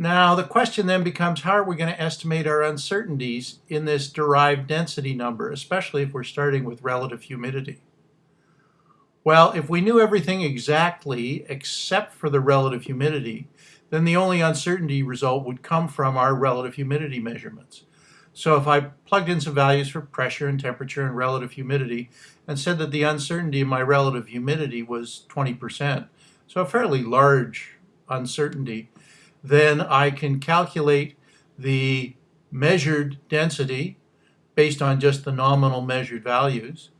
Now the question then becomes how are we going to estimate our uncertainties in this derived density number, especially if we're starting with relative humidity? Well, if we knew everything exactly except for the relative humidity, then the only uncertainty result would come from our relative humidity measurements. So if I plugged in some values for pressure and temperature and relative humidity and said that the uncertainty in my relative humidity was 20%, so a fairly large uncertainty, then I can calculate the measured density based on just the nominal measured values.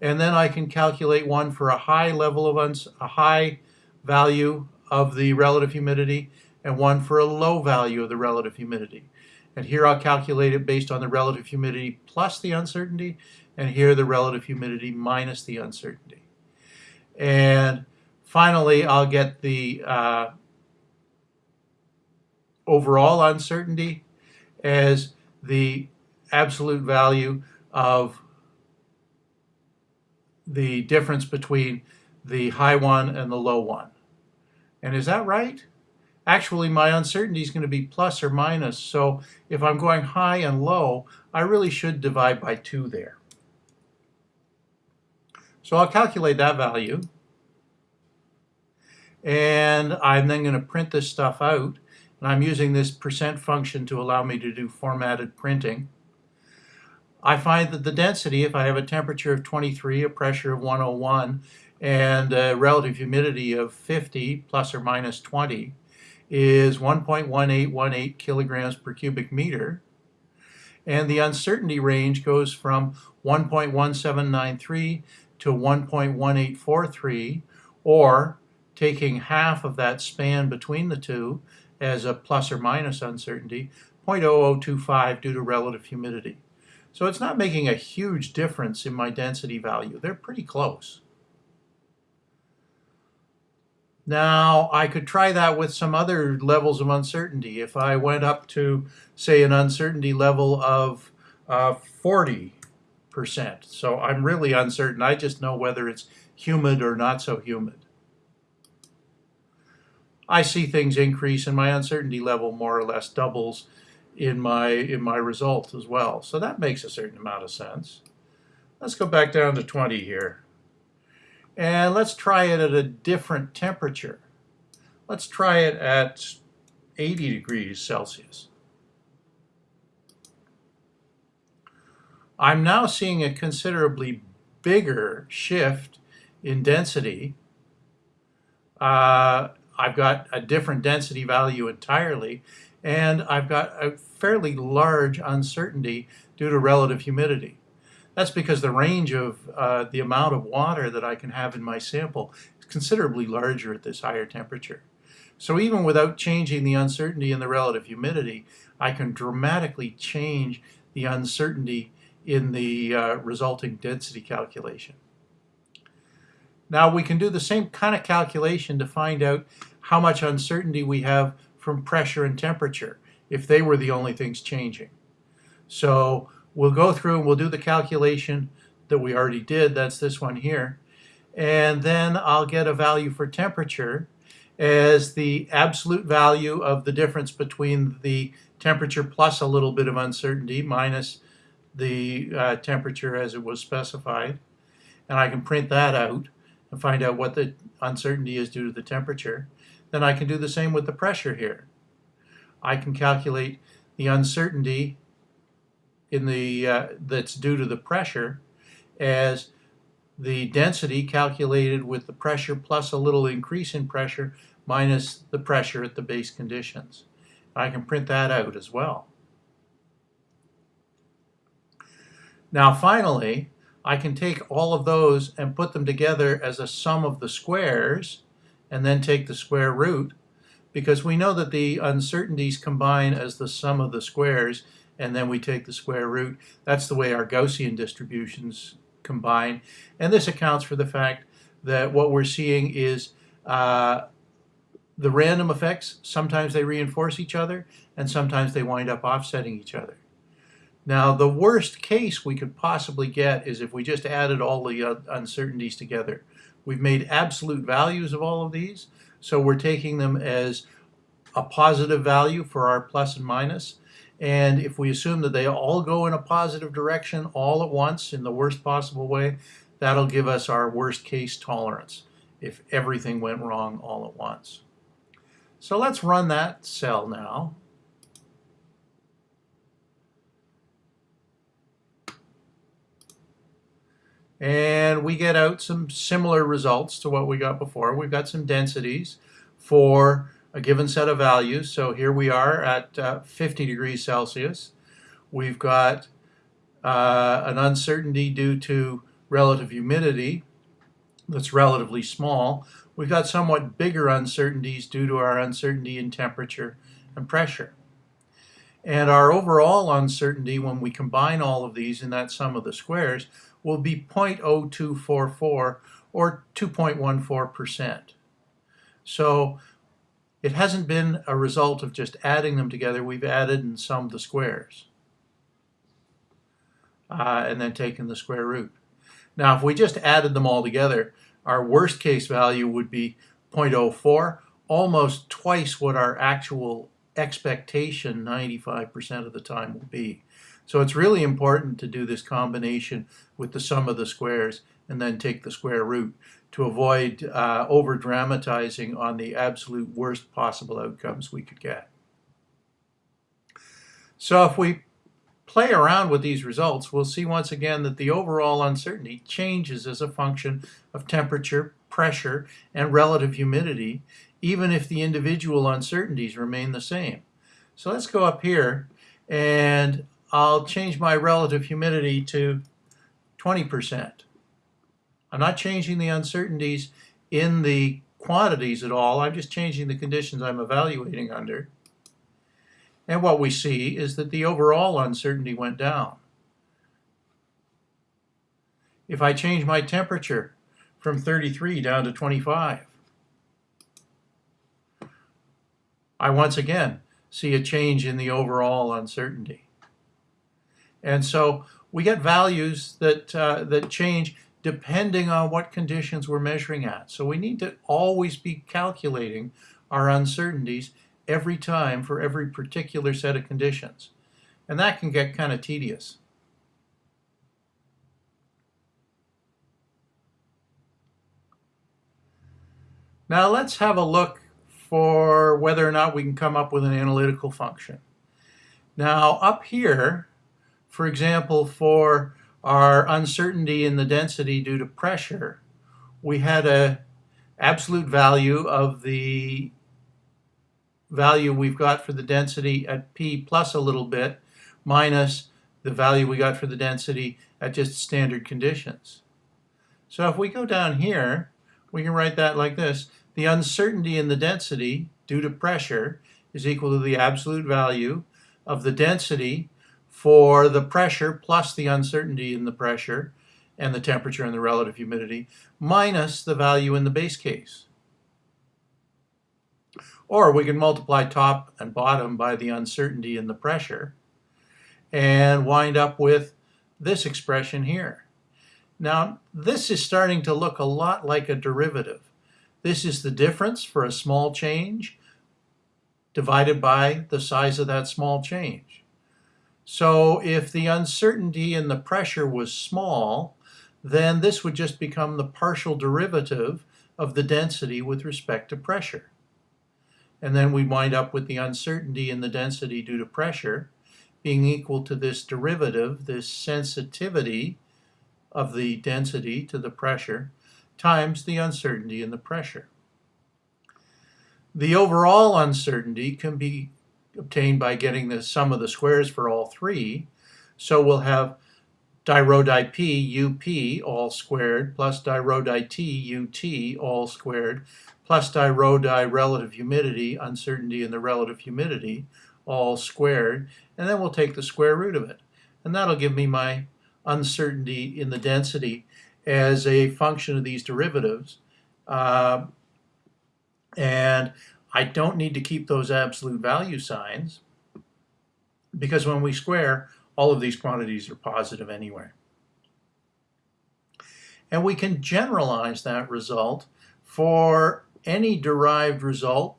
And then I can calculate one for a high level of a high value of the relative humidity and one for a low value of the relative humidity. And here I'll calculate it based on the relative humidity plus the uncertainty, and here the relative humidity minus the uncertainty. And finally, I'll get the uh, overall uncertainty as the absolute value of the difference between the high one and the low one. And is that right? Actually, my uncertainty is going to be plus or minus, so if I'm going high and low, I really should divide by 2 there. So I'll calculate that value. And I'm then going to print this stuff out. And I'm using this percent function to allow me to do formatted printing. I find that the density, if I have a temperature of 23, a pressure of 101, and a relative humidity of 50 plus or minus 20, is 1.1818 kilograms per cubic meter. And the uncertainty range goes from 1.1793 to 1.1843, or taking half of that span between the two, as a plus or minus uncertainty, 0.0025 due to relative humidity. So it's not making a huge difference in my density value. They're pretty close. Now, I could try that with some other levels of uncertainty. If I went up to, say, an uncertainty level of uh, 40%, so I'm really uncertain. I just know whether it's humid or not so humid. I see things increase and my uncertainty level more or less doubles in my in my result as well. So that makes a certain amount of sense. Let's go back down to 20 here. And let's try it at a different temperature. Let's try it at 80 degrees Celsius. I'm now seeing a considerably bigger shift in density uh, I've got a different density value entirely, and I've got a fairly large uncertainty due to relative humidity. That's because the range of uh, the amount of water that I can have in my sample is considerably larger at this higher temperature. So even without changing the uncertainty in the relative humidity, I can dramatically change the uncertainty in the uh, resulting density calculation. Now we can do the same kind of calculation to find out how much uncertainty we have from pressure and temperature if they were the only things changing. So we'll go through and we'll do the calculation that we already did. That's this one here. And then I'll get a value for temperature as the absolute value of the difference between the temperature plus a little bit of uncertainty minus the uh, temperature as it was specified. And I can print that out and find out what the uncertainty is due to the temperature then I can do the same with the pressure here. I can calculate the uncertainty in the uh, that's due to the pressure as the density calculated with the pressure plus a little increase in pressure minus the pressure at the base conditions. I can print that out as well. Now finally, I can take all of those and put them together as a sum of the squares and then take the square root because we know that the uncertainties combine as the sum of the squares and then we take the square root. That's the way our Gaussian distributions combine. And this accounts for the fact that what we're seeing is uh, the random effects, sometimes they reinforce each other and sometimes they wind up offsetting each other. Now the worst case we could possibly get is if we just added all the uh, uncertainties together. We've made absolute values of all of these, so we're taking them as a positive value for our plus and minus. And if we assume that they all go in a positive direction all at once in the worst possible way, that'll give us our worst case tolerance if everything went wrong all at once. So let's run that cell now. And we get out some similar results to what we got before. We've got some densities for a given set of values. So here we are at uh, 50 degrees Celsius. We've got uh, an uncertainty due to relative humidity that's relatively small. We've got somewhat bigger uncertainties due to our uncertainty in temperature and pressure. And our overall uncertainty, when we combine all of these in that sum of the squares, will be 0.0244 or 2.14%. So it hasn't been a result of just adding them together. We've added and summed the squares. Uh, and then taken the square root. Now, if we just added them all together, our worst case value would be 0.04, almost twice what our actual expectation 95% of the time will be. So it's really important to do this combination with the sum of the squares and then take the square root to avoid uh, over dramatizing on the absolute worst possible outcomes we could get. So if we play around with these results, we'll see once again that the overall uncertainty changes as a function of temperature, pressure, and relative humidity, even if the individual uncertainties remain the same. So let's go up here and I'll change my relative humidity to 20%. I'm not changing the uncertainties in the quantities at all. I'm just changing the conditions I'm evaluating under. And what we see is that the overall uncertainty went down. If I change my temperature from 33 down to 25, I once again see a change in the overall uncertainty. And so we get values that, uh, that change depending on what conditions we're measuring at. So we need to always be calculating our uncertainties every time for every particular set of conditions. And that can get kind of tedious. Now let's have a look for whether or not we can come up with an analytical function. Now up here, for example, for our uncertainty in the density due to pressure, we had a absolute value of the value we've got for the density at P plus a little bit minus the value we got for the density at just standard conditions. So if we go down here, we can write that like this. The uncertainty in the density due to pressure is equal to the absolute value of the density for the pressure plus the uncertainty in the pressure and the temperature and the relative humidity minus the value in the base case. Or we can multiply top and bottom by the uncertainty in the pressure and wind up with this expression here. Now, this is starting to look a lot like a derivative. This is the difference for a small change divided by the size of that small change. So if the uncertainty in the pressure was small, then this would just become the partial derivative of the density with respect to pressure. And then we wind up with the uncertainty in the density due to pressure being equal to this derivative, this sensitivity of the density to the pressure, times the uncertainty in the pressure. The overall uncertainty can be obtained by getting the sum of the squares for all three. So we'll have di rho di p up all squared plus di rho di t ut all squared plus di rho di relative humidity, uncertainty in the relative humidity, all squared. And then we'll take the square root of it. And that'll give me my uncertainty in the density as a function of these derivatives. Uh, and I don't need to keep those absolute value signs because when we square, all of these quantities are positive anyway. And we can generalize that result for any derived result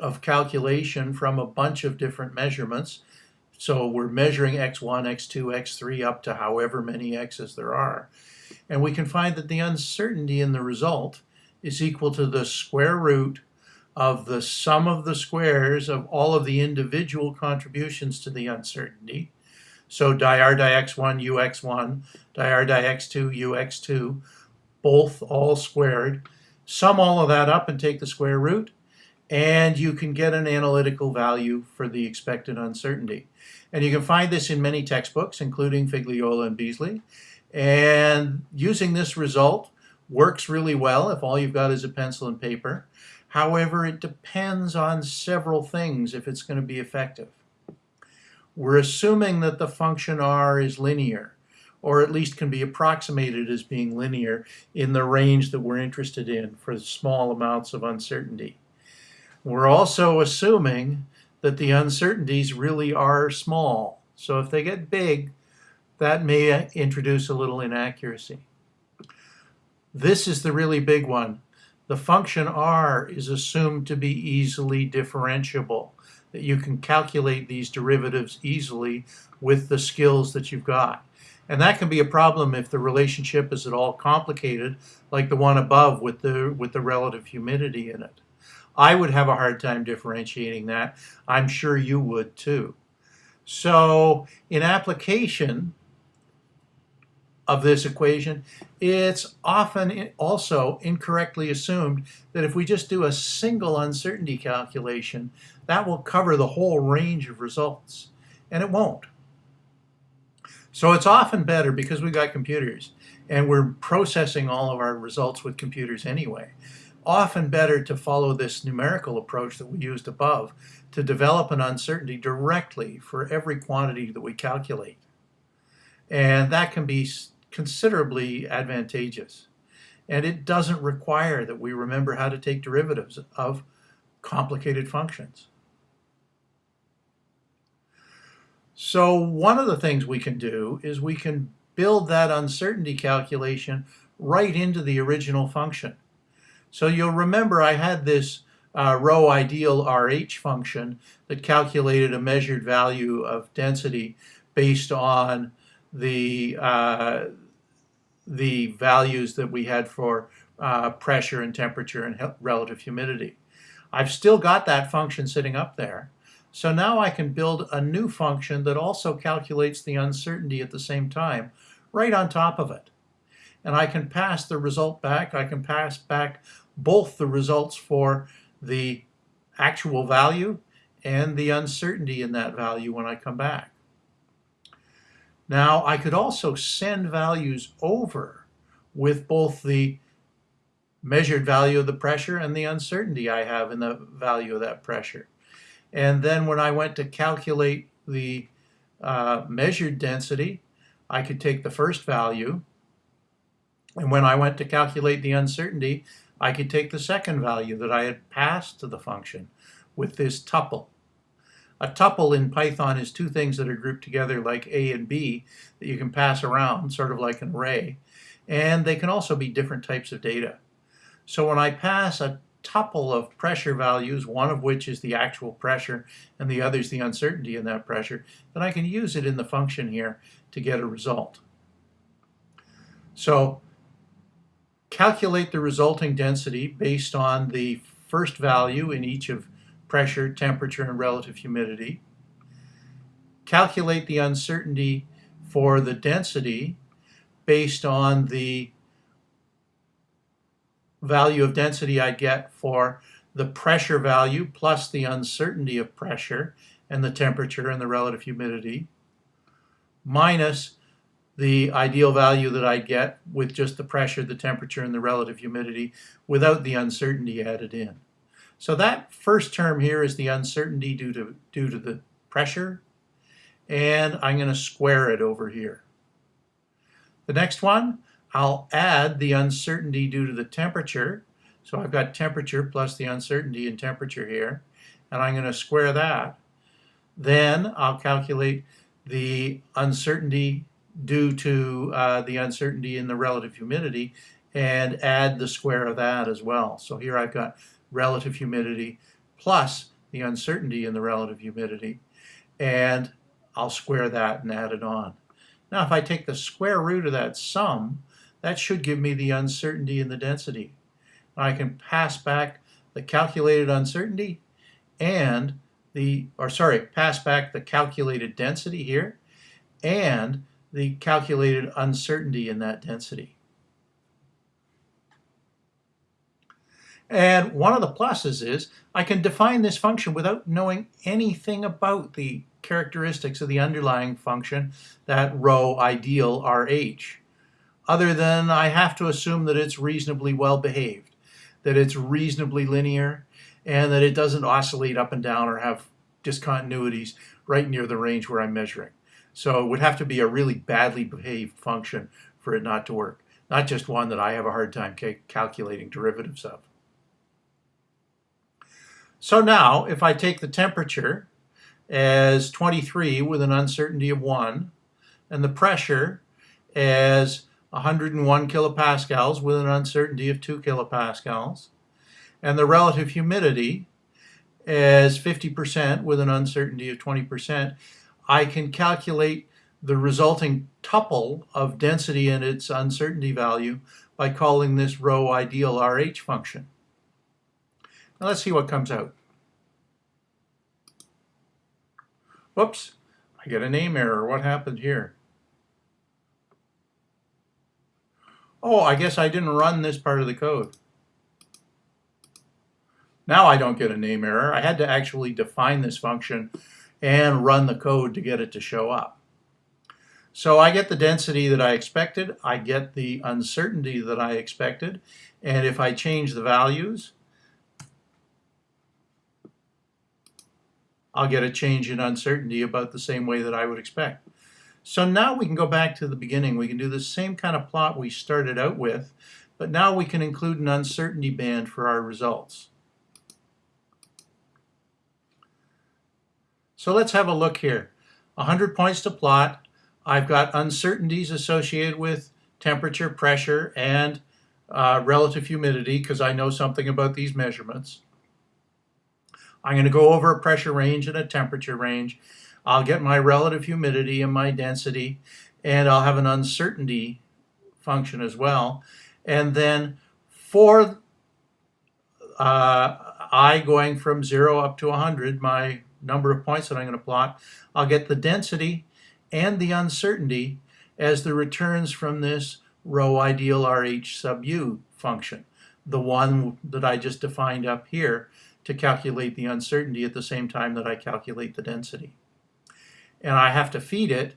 of calculation from a bunch of different measurements. So we're measuring x1, x2, x3 up to however many x's there are. And we can find that the uncertainty in the result is equal to the square root of the sum of the squares of all of the individual contributions to the uncertainty. So dir dx1 ux1, dir dx2 ux2, both all squared. Sum all of that up and take the square root, and you can get an analytical value for the expected uncertainty. And you can find this in many textbooks, including Figliola and Beasley. And using this result works really well if all you've got is a pencil and paper. However, it depends on several things if it's going to be effective. We're assuming that the function r is linear, or at least can be approximated as being linear in the range that we're interested in for small amounts of uncertainty. We're also assuming that the uncertainties really are small. So if they get big, that may introduce a little inaccuracy. This is the really big one. The function r is assumed to be easily differentiable, that you can calculate these derivatives easily with the skills that you've got. And that can be a problem if the relationship is at all complicated, like the one above with the, with the relative humidity in it. I would have a hard time differentiating that. I'm sure you would too. So in application, of this equation, it's often also incorrectly assumed that if we just do a single uncertainty calculation, that will cover the whole range of results, and it won't. So it's often better because we've got computers and we're processing all of our results with computers anyway. Often better to follow this numerical approach that we used above to develop an uncertainty directly for every quantity that we calculate. And that can be considerably advantageous. And it doesn't require that we remember how to take derivatives of complicated functions. So one of the things we can do is we can build that uncertainty calculation right into the original function. So you'll remember I had this uh, rho ideal RH function that calculated a measured value of density based on the uh, the values that we had for uh, pressure and temperature and relative humidity. I've still got that function sitting up there. So now I can build a new function that also calculates the uncertainty at the same time, right on top of it. And I can pass the result back. I can pass back both the results for the actual value and the uncertainty in that value when I come back. Now, I could also send values over with both the measured value of the pressure and the uncertainty I have in the value of that pressure. And then when I went to calculate the uh, measured density, I could take the first value. And when I went to calculate the uncertainty, I could take the second value that I had passed to the function with this tuple. A tuple in Python is two things that are grouped together like A and B that you can pass around, sort of like an array. And they can also be different types of data. So when I pass a tuple of pressure values, one of which is the actual pressure and the other is the uncertainty in that pressure, then I can use it in the function here to get a result. So calculate the resulting density based on the first value in each of pressure, temperature, and relative humidity. Calculate the uncertainty for the density based on the value of density I get for the pressure value plus the uncertainty of pressure and the temperature and the relative humidity minus the ideal value that I get with just the pressure, the temperature, and the relative humidity without the uncertainty added in. So that first term here is the uncertainty due to, due to the pressure, and I'm going to square it over here. The next one, I'll add the uncertainty due to the temperature. So I've got temperature plus the uncertainty in temperature here, and I'm going to square that. Then I'll calculate the uncertainty due to uh, the uncertainty in the relative humidity and add the square of that as well. So here I've got relative humidity plus the uncertainty in the relative humidity, and I'll square that and add it on. Now, if I take the square root of that sum, that should give me the uncertainty in the density. I can pass back the calculated uncertainty and the, or sorry, pass back the calculated density here and the calculated uncertainty in that density. And one of the pluses is I can define this function without knowing anything about the characteristics of the underlying function, that rho ideal RH, other than I have to assume that it's reasonably well behaved, that it's reasonably linear, and that it doesn't oscillate up and down or have discontinuities right near the range where I'm measuring. So it would have to be a really badly behaved function for it not to work, not just one that I have a hard time ca calculating derivatives of. So now, if I take the temperature as 23 with an uncertainty of 1, and the pressure as 101 kilopascals with an uncertainty of 2 kilopascals, and the relative humidity as 50% with an uncertainty of 20%, I can calculate the resulting tuple of density and its uncertainty value by calling this rho ideal RH function. Now let's see what comes out. Whoops, I get a name error. What happened here? Oh, I guess I didn't run this part of the code. Now I don't get a name error. I had to actually define this function and run the code to get it to show up. So I get the density that I expected, I get the uncertainty that I expected, and if I change the values, I'll get a change in uncertainty about the same way that I would expect. So now we can go back to the beginning. We can do the same kind of plot we started out with, but now we can include an uncertainty band for our results. So let's have a look here. 100 points to plot. I've got uncertainties associated with temperature, pressure, and uh, relative humidity because I know something about these measurements. I'm going to go over a pressure range and a temperature range. I'll get my relative humidity and my density, and I'll have an uncertainty function as well. And then for uh, i going from 0 up to 100, my number of points that I'm going to plot, I'll get the density and the uncertainty as the returns from this rho ideal RH sub u function, the one that I just defined up here to calculate the uncertainty at the same time that I calculate the density. And I have to feed it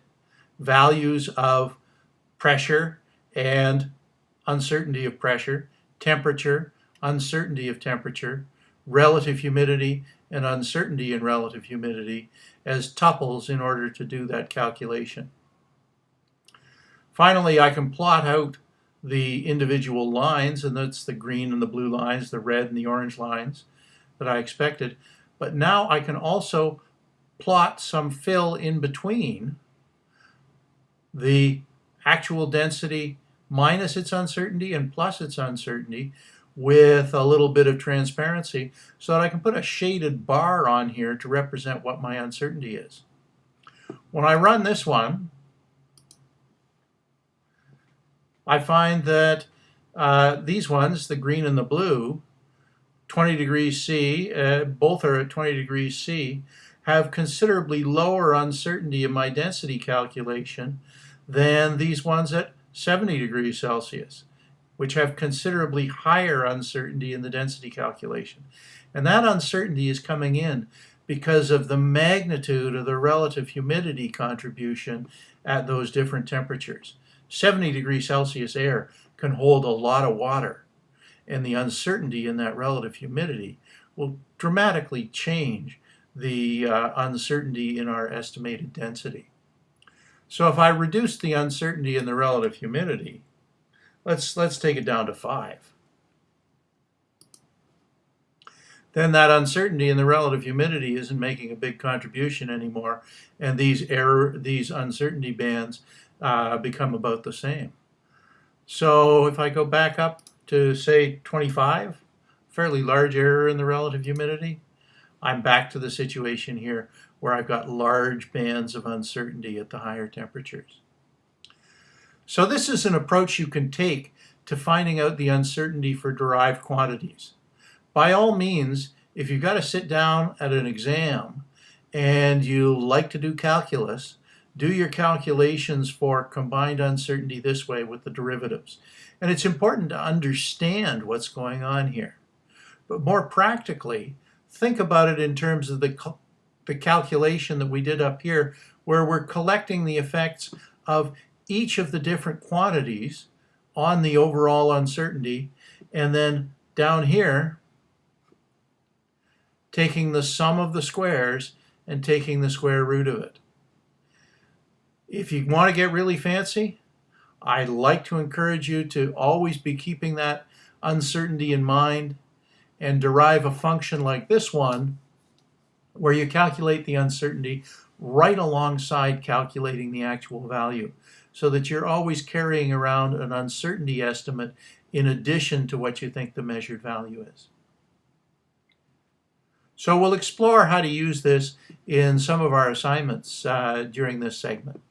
values of pressure and uncertainty of pressure, temperature, uncertainty of temperature, relative humidity, and uncertainty in relative humidity as tuples in order to do that calculation. Finally, I can plot out the individual lines, and that's the green and the blue lines, the red and the orange lines that I expected. But now I can also plot some fill in between the actual density minus its uncertainty and plus its uncertainty with a little bit of transparency so that I can put a shaded bar on here to represent what my uncertainty is. When I run this one, I find that uh, these ones, the green and the blue, 20 degrees C, uh, both are at 20 degrees C, have considerably lower uncertainty in my density calculation than these ones at 70 degrees Celsius which have considerably higher uncertainty in the density calculation. And that uncertainty is coming in because of the magnitude of the relative humidity contribution at those different temperatures. 70 degrees Celsius air can hold a lot of water, and the uncertainty in that relative humidity will dramatically change the uh, uncertainty in our estimated density. So if I reduce the uncertainty in the relative humidity, Let's, let's take it down to 5. Then that uncertainty in the relative humidity isn't making a big contribution anymore, and these error, these uncertainty bands uh, become about the same. So if I go back up to say 25, fairly large error in the relative humidity, I'm back to the situation here where I've got large bands of uncertainty at the higher temperatures. So this is an approach you can take to finding out the uncertainty for derived quantities. By all means, if you've got to sit down at an exam and you like to do calculus, do your calculations for combined uncertainty this way with the derivatives. And it's important to understand what's going on here. But more practically, think about it in terms of the, the calculation that we did up here, where we're collecting the effects of each of the different quantities on the overall uncertainty, and then down here, taking the sum of the squares and taking the square root of it. If you want to get really fancy, I'd like to encourage you to always be keeping that uncertainty in mind and derive a function like this one where you calculate the uncertainty right alongside calculating the actual value so that you're always carrying around an uncertainty estimate in addition to what you think the measured value is. So we'll explore how to use this in some of our assignments uh, during this segment.